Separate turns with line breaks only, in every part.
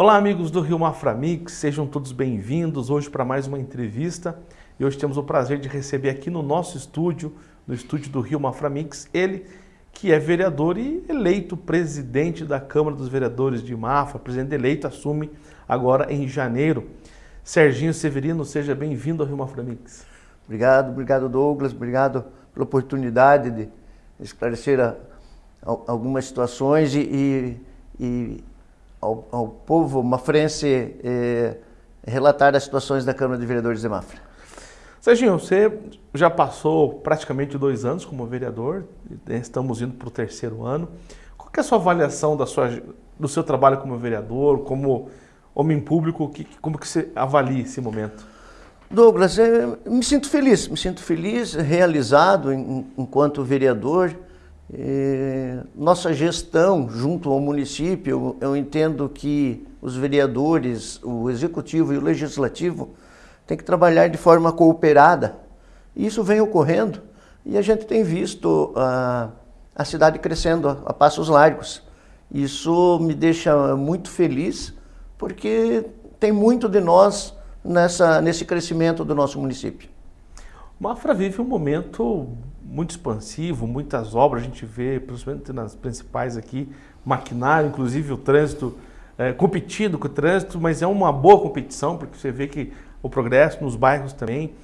Olá amigos do Rio Maframix, sejam todos bem-vindos hoje para mais uma entrevista e hoje temos o prazer de receber aqui no nosso estúdio, no estúdio do Rio Maframix, ele que é vereador e eleito presidente da Câmara dos Vereadores de Mafra, presidente eleito, assume agora em janeiro. Serginho Severino, seja bem-vindo ao Rio Maframix.
Obrigado, obrigado Douglas, obrigado pela oportunidade de esclarecer a, a, algumas situações e, e, e ao, ao, povo mafrense eh, relatar as situações da Câmara de Vereadores de Mafra.
Serginho, você já passou praticamente dois anos como vereador, né, estamos indo para o terceiro ano. Qual é a sua avaliação da sua, do seu trabalho como vereador, como homem público, que, como que você avalia esse momento?
Douglas, eu me sinto feliz, me sinto feliz, realizado enquanto vereador. Nossa gestão junto ao município, eu entendo que os vereadores, o executivo e o legislativo têm que trabalhar de forma cooperada. Isso vem ocorrendo e a gente tem visto a, a cidade crescendo a, a passos largos. Isso me deixa muito feliz porque tem muito de nós nessa, nesse crescimento do nosso município.
Mafra vive um momento muito expansivo, muitas obras, a gente vê, principalmente nas principais aqui, maquinário, inclusive o trânsito, é, competindo com o trânsito, mas é uma boa competição, porque você vê que o progresso nos bairros também.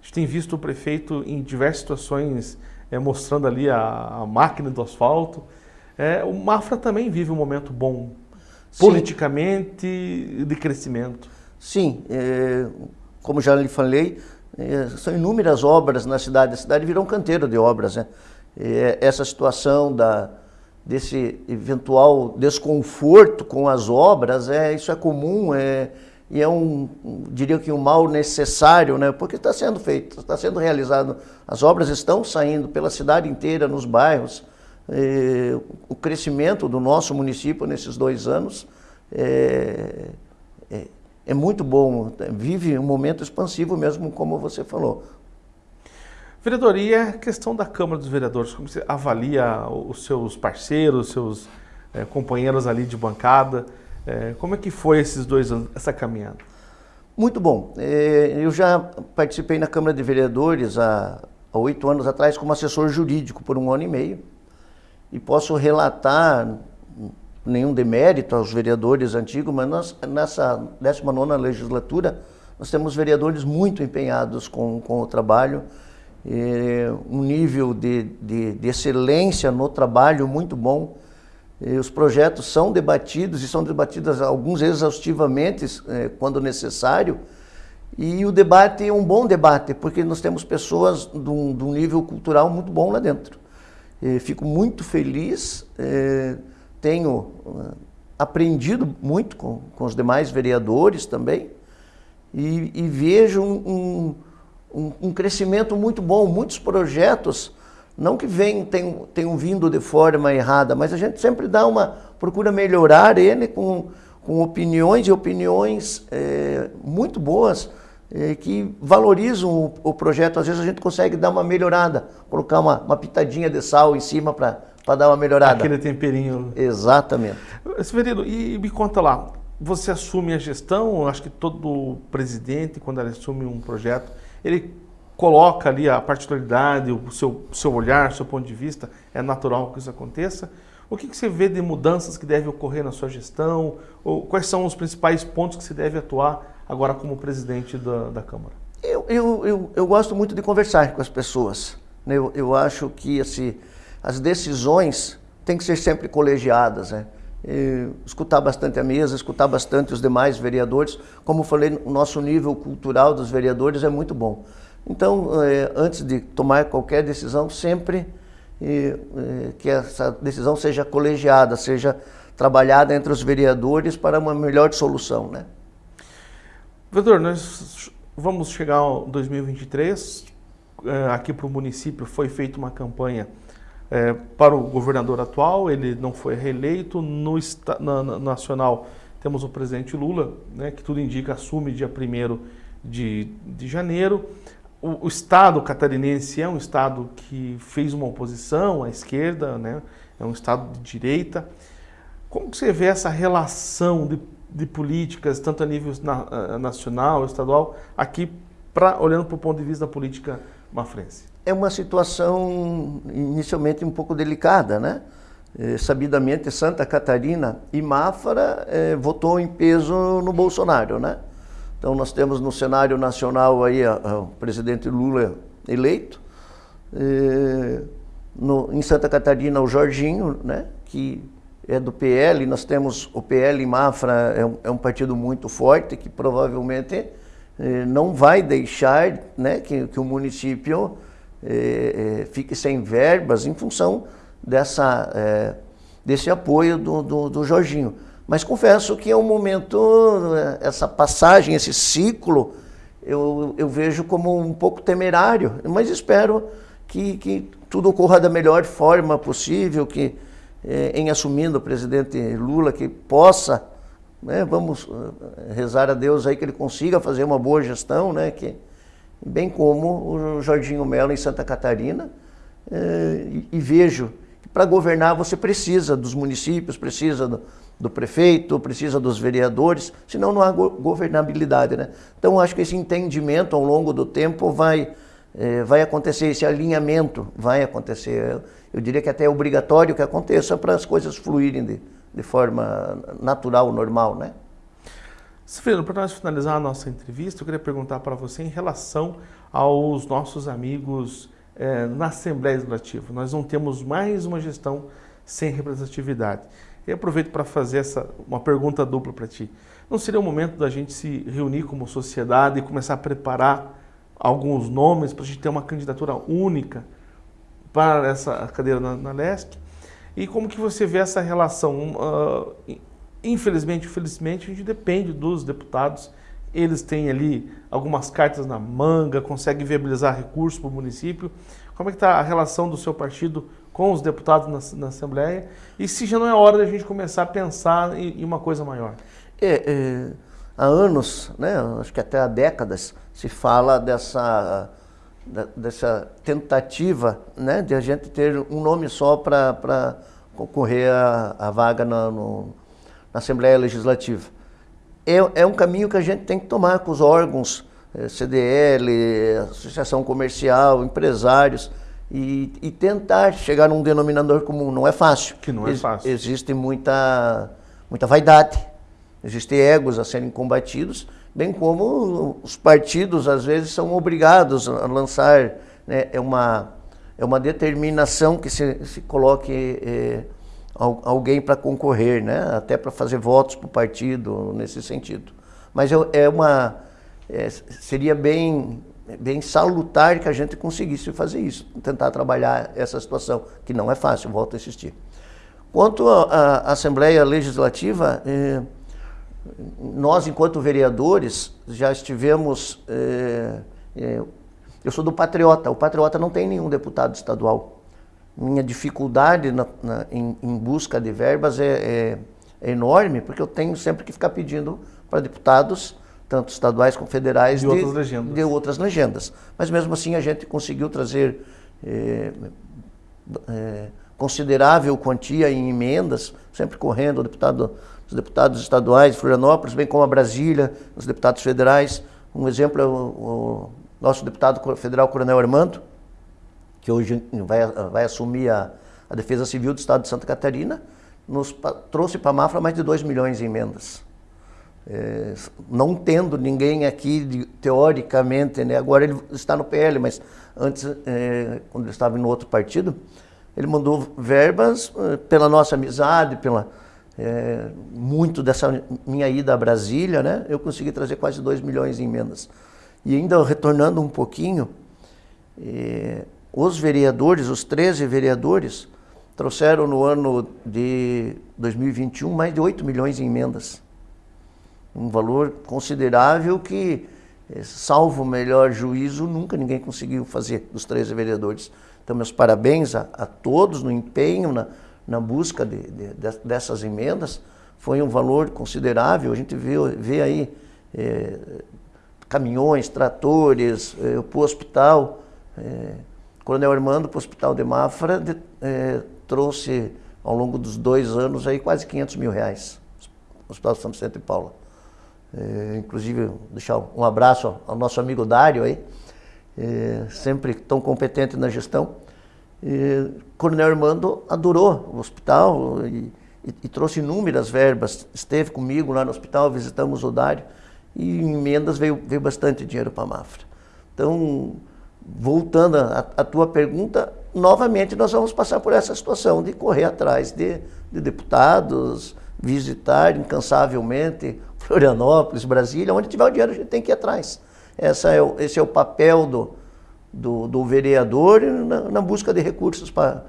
A gente tem visto o prefeito em diversas situações é, mostrando ali a, a, máquina do asfalto. É, o Mafra também vive um momento bom, Sim. politicamente, de crescimento.
Sim, é, como já lhe falei, são inúmeras obras na cidade. A cidade virou um canteiro de obras. Né? É, essa situação da, desse eventual desconforto com as obras, é, isso é comum é, e é um, diria que um mal necessário, né? porque está sendo feito, está sendo realizado. As obras estão saindo pela cidade inteira, nos bairros. O crescimento do nosso município nesses dois anos é, é, é muito bom, vive um momento expansivo mesmo, como você falou.
Vereador, e a questão da Câmara dos Vereadores, como você avalia os seus parceiros, os seus é, companheiros ali de bancada? É, como é que foi esses dois anos, essa caminhada?
Muito bom. É, eu já participei na Câmara de Vereadores há oito anos atrás como assessor jurídico por um ano e meio e posso relatar nenhum demérito aos vereadores antigos, mas nós, nessa 19ª legislatura, nós temos vereadores muito empenhados com, com o trabalho, um nível de, de, de, excelência no trabalho muito bom. os projetos são debatidos e são debatidos alguns exaustivamente eh, quando necessário. E o debate é um bom debate, porque nós temos pessoas de um, de um nível cultural muito bom lá dentro. fico muito feliz eh, tenho uh, aprendido muito com, com os demais vereadores também e, e vejo um, um, um, crescimento muito bom, muitos projetos, não que vem, tenham, tenham vindo de forma errada, mas a gente sempre dá uma, procura melhorar ele com, com opiniões e opiniões é, muito boas, é, que valorizam o, o, projeto. Às vezes a gente consegue dar uma melhorada, colocar uma, uma pitadinha de sal em cima para para dar uma melhorada.
Aquele temperinho.
Exatamente.
Severino, e me conta lá, você assume a gestão, acho que todo presidente, quando ele assume um projeto, ele coloca ali a particularidade, o seu, seu olhar, o seu ponto de vista, é natural que isso aconteça. O que, que você vê de mudanças que devem ocorrer na sua gestão? Ou quais são os principais pontos que você deve atuar agora como presidente da, da Câmara?
Eu, eu, eu, eu gosto muito de conversar com as pessoas. Né? Eu, eu acho que assim, as decisões têm que ser sempre colegiadas, né? E escutar bastante a mesa, escutar bastante os demais vereadores. Como falei, o nosso nível cultural dos vereadores é muito bom. Então, é, antes de tomar qualquer decisão, sempre é, que essa decisão seja colegiada, seja trabalhada entre os vereadores para uma melhor solução. Né?
Vereador, nós vamos chegar ao 2023, é, aqui para o município foi feita uma campanha é, para o governador atual, ele não foi reeleito. No na, na, nacional temos o presidente Lula, né, que tudo indica assume dia 1 de, de janeiro. O, o, Estado catarinense é um Estado que fez uma oposição à esquerda, né, é um Estado de direita. Como você vê essa relação de de políticas, tanto a nível na, eh, nacional, estadual, aqui, pra, olhando para o ponto de vista da política mafrense?
É uma situação inicialmente um pouco delicada, né? É, sabidamente, Santa Catarina e Mafra é, votou em peso no Bolsonaro, né? Então nós temos no cenário nacional aí a, a, o presidente Lula eleito, é, no, em Santa Catarina o Jorginho, né? Que é do PL, nós temos o PL Mafra, é um, é um partido muito forte que provavelmente não vai deixar né, que, que o município eh, eh, fique sem verbas em função dessa, eh, desse apoio do, do, do, Jorginho. Mas confesso que é um momento, eh, essa passagem, esse ciclo, eu, eu vejo como um pouco temerário, mas espero que, que tudo ocorra da melhor forma possível, que é, em assumindo o presidente Lula que possa, né, vamos eh, rezar a Deus aí que ele consiga fazer uma boa gestão, né, que, bem como o Jorginho Mello em Santa Catarina, é, e, e, vejo que para governar você precisa dos municípios, precisa do, do, prefeito, precisa dos vereadores, senão não há go governabilidade. Né? Então acho que esse entendimento ao longo do tempo vai, é, vai acontecer, esse alinhamento vai acontecer eu diria que até é obrigatório que aconteça para as coisas fluírem de, de forma natural, normal, né?
Severino, para nós finalizar a nossa entrevista, eu queria perguntar para você em relação aos nossos amigos é, na Assembleia Legislativa. Nós não temos mais uma gestão sem representatividade. E aproveito para fazer essa, uma pergunta dupla para ti. Não seria o momento da gente se reunir como sociedade e começar a preparar alguns nomes para a gente ter uma candidatura única para essa cadeira na, na LESC. E como que você vê essa relação? Uh, infelizmente, infelizmente, a gente depende dos deputados. Eles têm ali algumas cartas na manga, conseguem viabilizar recursos para o município. Como é que está a relação do seu partido com os deputados na, na, Assembleia? E se já não é hora da gente começar a pensar em, em uma coisa maior?
É, é, há anos, né, acho que até há décadas, se fala dessa dessa tentativa né, de a gente ter um nome só para concorrer à, vaga na, no, na Assembleia Legislativa. É, é um caminho que a gente tem que tomar com os órgãos, eh, CDL, Associação Comercial, empresários, e, e, tentar chegar num denominador comum. Não é fácil.
Que não é fácil.
Ex existe muita, muita vaidade, existem egos a serem combatidos, bem como os partidos às vezes são obrigados a lançar né, é uma é uma determinação que se, se coloque é, alguém para concorrer, né, até para fazer votos para o partido nesse sentido. Mas é, uma é, seria bem bem salutar que a gente conseguisse fazer isso, tentar trabalhar essa situação que não é fácil, volto a insistir. Quanto à Assembleia Legislativa é, nós, enquanto vereadores, já estivemos. É, é, eu sou do Patriota, o Patriota não tem nenhum deputado estadual. Minha dificuldade na, na, em, em, busca de verbas é, é, é, enorme, porque eu tenho sempre que ficar pedindo para deputados, tanto estaduais como federais,
de, de, outras, legendas.
de outras legendas. Mas mesmo assim a gente conseguiu trazer é, considerável quantia em emendas, sempre correndo, o deputado os deputados estaduais de Florianópolis, bem como a Brasília, os deputados federais. Um exemplo é o, o nosso deputado federal Coronel Armando, que hoje vai, vai assumir a, a Defesa Civil do Estado de Santa Catarina, nos trouxe para a Mafra mais de 2 milhões em emendas. É, não tendo ninguém aqui, de, teoricamente, né, agora ele está no PL, mas antes, é, quando ele estava no outro partido, ele mandou verbas é, pela nossa amizade, pela, é, muito dessa minha ida a Brasília, né, eu consegui trazer quase 2 milhões em emendas. E ainda retornando um pouquinho, é, os vereadores, os 13 vereadores, trouxeram no ano de 2021 mais de 8 milhões em emendas. Um valor considerável que, é, salvo o melhor juízo, nunca ninguém conseguiu fazer dos 13 vereadores. Então, meus parabéns a, a todos no empenho, na, na busca de, de, dessas emendas, foi um valor considerável. A gente vê, vê aí é, caminhões, tratores, é, para o hospital. É, Coronel Armando, para o Hospital de Mafra, de, é, trouxe ao longo dos dois anos aí quase 500 mil reais Hospital São Vicente de Paula. Inclusive, deixar um abraço ao nosso amigo Dário aí, sempre tão competente na gestão. E, Coronel Armando adorou o hospital e, e, e, trouxe inúmeras verbas. Esteve comigo lá no hospital, visitamos o Dário e em emendas veio, veio bastante dinheiro para a Mafra. Então, voltando à tua pergunta, novamente nós vamos passar por essa situação de correr atrás de, de deputados, visitar incansavelmente Florianópolis, Brasília, onde tiver o dinheiro a gente tem que ir atrás. Essa é o, esse é o papel do, do, do vereador na, na, busca de recursos para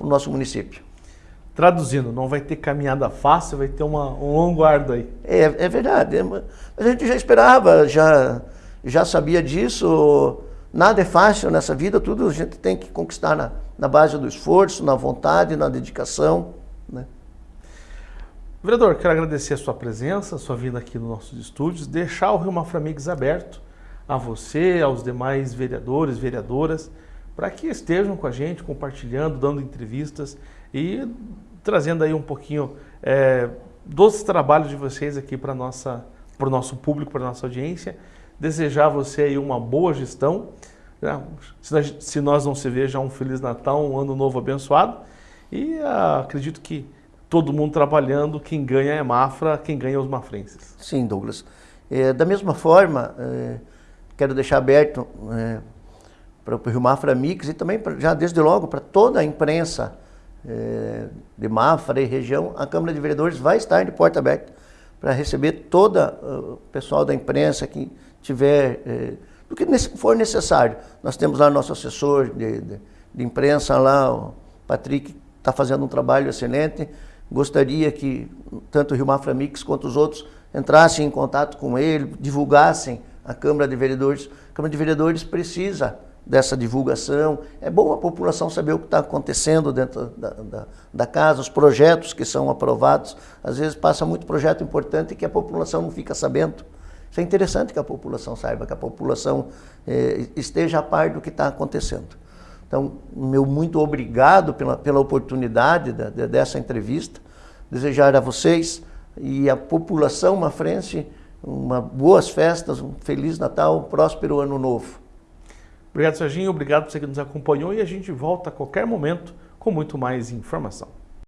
o nosso município.
Traduzindo, não vai ter caminhada fácil, vai ter uma, um longo árduo aí.
É, é verdade. É, a gente já esperava, já, já sabia disso. Nada é fácil nessa vida, tudo a gente tem que conquistar na, na base do esforço, na vontade, na dedicação. Né?
Vereador, quero agradecer a sua presença, a sua vinda aqui nos nossos estúdios, deixar o Rio Maframix aberto a você, aos demais vereadores, vereadoras, para que estejam com a gente, compartilhando, dando entrevistas e trazendo aí um pouquinho é, dos trabalhos de vocês aqui para o nosso público, para a nossa audiência. Desejar a você aí uma boa gestão. Né? Se nós não se veja, um Feliz Natal, um Ano Novo abençoado. E ah, acredito que todo mundo trabalhando, quem ganha é Mafra, quem ganha é os mafrenses.
Sim, Douglas. É, da mesma forma, é, quero deixar aberto é, para o Rio Mafra Mix e também, pra, já desde logo, para toda a imprensa é, de Mafra e região, a Câmara de Vereadores vai estar de porta aberta para receber todo o pessoal da imprensa que tiver, é, do que for necessário. Nós temos lá nosso assessor de, de, de imprensa lá, o Patrick, está fazendo um trabalho excelente. Gostaria que tanto o Rio Mafra Mix quanto os outros entrassem em contato com ele, divulgassem a Câmara de Vereadores. A Câmara de Vereadores precisa dessa divulgação. É bom a população saber o que está acontecendo dentro da, da, da, casa, os projetos que são aprovados. Às vezes passa muito projeto importante que a população não fica sabendo. Isso é interessante que a população saiba, que a população eh, esteja a par do que está acontecendo. Então, meu muito obrigado pela, pela oportunidade da, dessa entrevista. Desejar a vocês e a população mafrense uma boas festas, um feliz Natal, um próspero ano novo.
Obrigado, Serginho. Obrigado por você que nos acompanhou e a gente volta a qualquer momento com muito mais informação.